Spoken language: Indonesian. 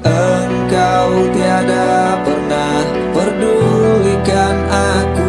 Engkau tiada pernah pedulikan aku.